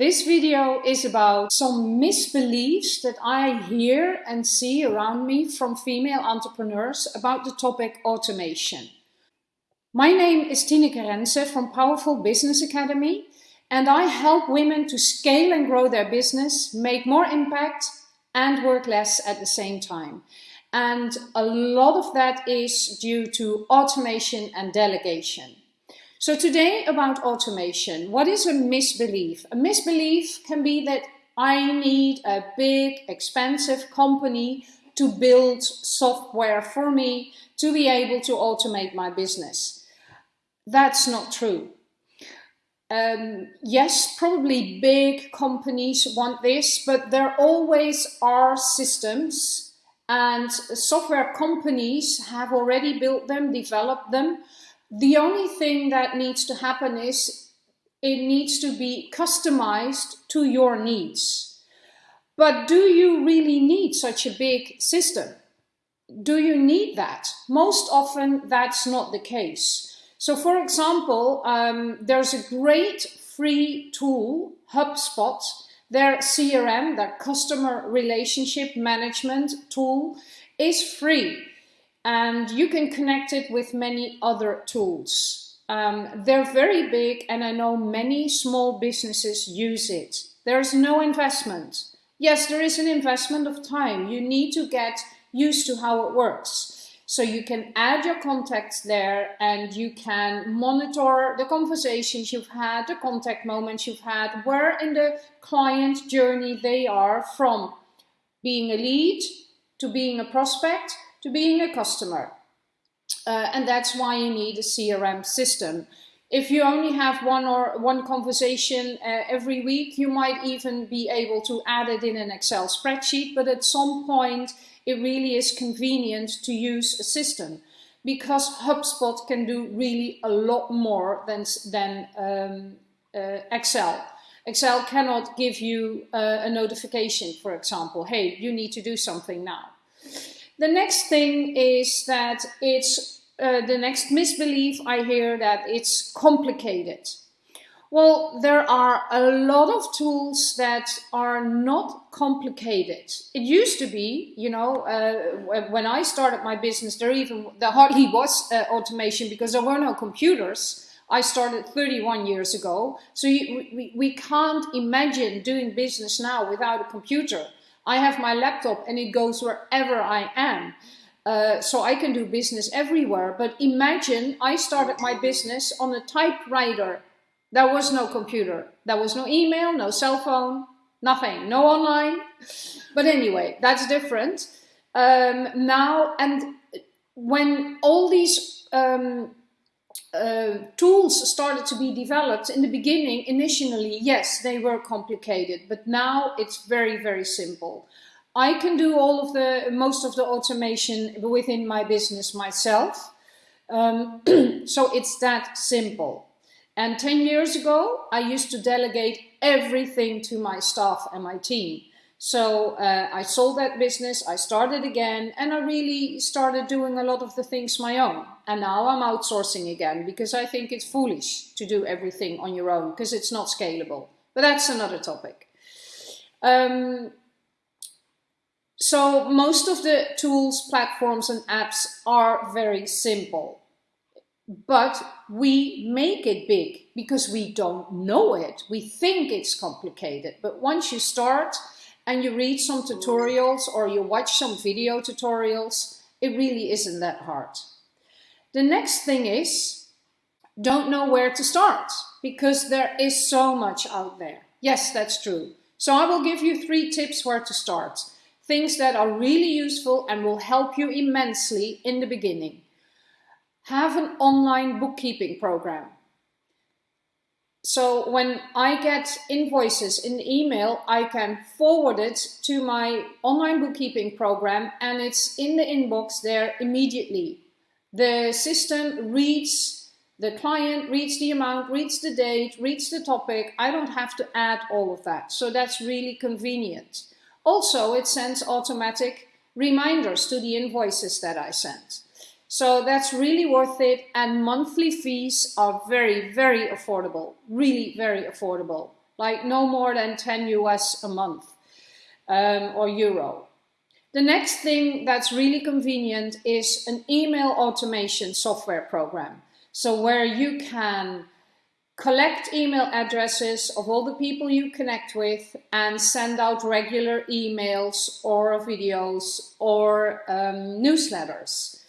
This video is about some misbeliefs that I hear and see around me from female entrepreneurs about the topic automation. My name is Tineke Rense from Powerful Business Academy and I help women to scale and grow their business, make more impact and work less at the same time. And a lot of that is due to automation and delegation. So today about automation, what is a misbelief? A misbelief can be that I need a big, expensive company to build software for me to be able to automate my business. That's not true. Um, yes, probably big companies want this, but there always are systems and software companies have already built them, developed them, the only thing that needs to happen is it needs to be customized to your needs. But do you really need such a big system? Do you need that? Most often that's not the case. So for example, um, there's a great free tool, HubSpot, their CRM, their customer relationship management tool is free and you can connect it with many other tools. Um, they're very big and I know many small businesses use it. There's no investment. Yes, there is an investment of time. You need to get used to how it works. So you can add your contacts there and you can monitor the conversations you've had, the contact moments you've had, where in the client journey they are from being a lead to being a prospect to being a customer. Uh, and that's why you need a CRM system. If you only have one or one conversation uh, every week, you might even be able to add it in an Excel spreadsheet, but at some point it really is convenient to use a system because HubSpot can do really a lot more than, than um, uh, Excel. Excel cannot give you uh, a notification, for example, hey, you need to do something now. The next thing is that it's uh, the next misbelief I hear that it's complicated. Well, there are a lot of tools that are not complicated. It used to be, you know, uh, when I started my business, there even there hardly was uh, automation because there were no computers. I started 31 years ago, so you, we, we can't imagine doing business now without a computer. I have my laptop and it goes wherever I am. Uh, so I can do business everywhere. But imagine I started my business on a typewriter. There was no computer. There was no email, no cell phone, nothing, no online. But anyway, that's different. Um, now, and when all these um, uh, tools started to be developed in the beginning initially yes they were complicated but now it's very very simple. I can do all of the most of the automation within my business myself. Um, so it's that simple. And 10 years ago I used to delegate everything to my staff and my team so uh, I sold that business, I started again, and I really started doing a lot of the things my own. And now I'm outsourcing again because I think it's foolish to do everything on your own because it's not scalable. But that's another topic. Um, so most of the tools, platforms and apps are very simple. But we make it big because we don't know it. We think it's complicated. But once you start, and you read some tutorials or you watch some video tutorials, it really isn't that hard. The next thing is, don't know where to start because there is so much out there. Yes, that's true. So I will give you three tips where to start. Things that are really useful and will help you immensely in the beginning. Have an online bookkeeping program. So when I get invoices in the email, I can forward it to my online bookkeeping program and it's in the inbox there immediately. The system reads the client, reads the amount, reads the date, reads the topic. I don't have to add all of that. So that's really convenient. Also, it sends automatic reminders to the invoices that I sent. So that's really worth it. And monthly fees are very, very affordable, really very affordable. like no more than 10 US a month um, or euro. The next thing that's really convenient is an email automation software program. So where you can collect email addresses of all the people you connect with and send out regular emails or videos or um, newsletters.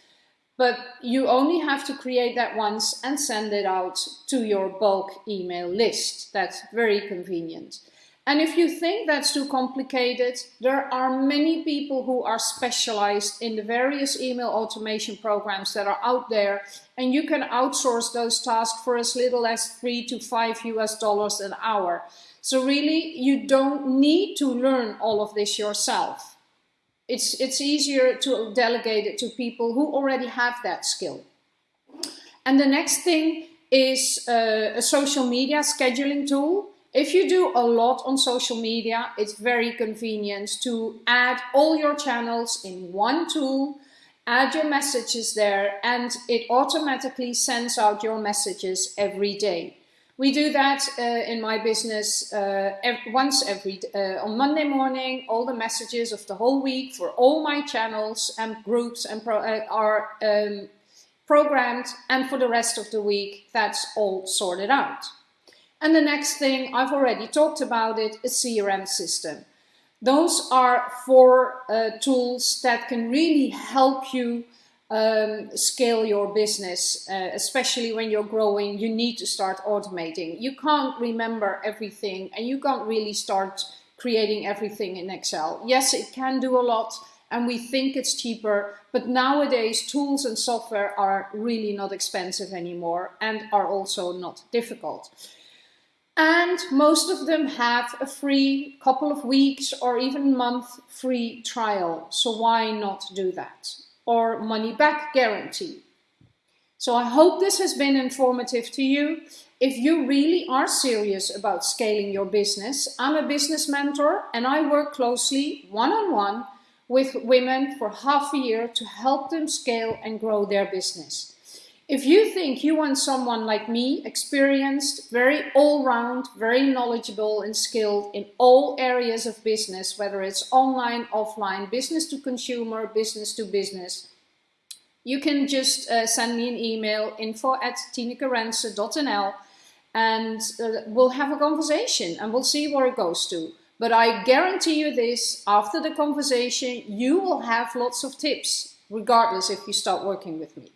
But you only have to create that once and send it out to your bulk email list. That's very convenient. And if you think that's too complicated, there are many people who are specialized in the various email automation programs that are out there and you can outsource those tasks for as little as three to five US dollars an hour. So really, you don't need to learn all of this yourself. It's, it's easier to delegate it to people who already have that skill. And the next thing is uh, a social media scheduling tool. If you do a lot on social media, it's very convenient to add all your channels in one tool, add your messages there, and it automatically sends out your messages every day. We do that uh, in my business uh, once every uh, on Monday morning. All the messages of the whole week for all my channels and groups and pro uh, are um, programmed, and for the rest of the week, that's all sorted out. And the next thing, I've already talked about it, a CRM system. Those are four uh, tools that can really help you um, scale your business, uh, especially when you're growing, you need to start automating. You can't remember everything and you can't really start creating everything in Excel. Yes, it can do a lot and we think it's cheaper, but nowadays tools and software are really not expensive anymore and are also not difficult. And most of them have a free couple of weeks or even month free trial. So why not do that? Or money back guarantee. So I hope this has been informative to you. If you really are serious about scaling your business, I'm a business mentor and I work closely one-on-one -on -one with women for half a year to help them scale and grow their business. If you think you want someone like me, experienced, very all-round, very knowledgeable and skilled in all areas of business, whether it's online, offline, business to consumer, business to business, you can just uh, send me an email, info at tinekerense.nl and uh, we'll have a conversation and we'll see where it goes to. But I guarantee you this, after the conversation, you will have lots of tips, regardless if you start working with me.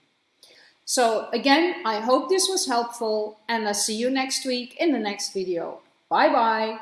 So again, I hope this was helpful and I'll see you next week in the next video. Bye bye.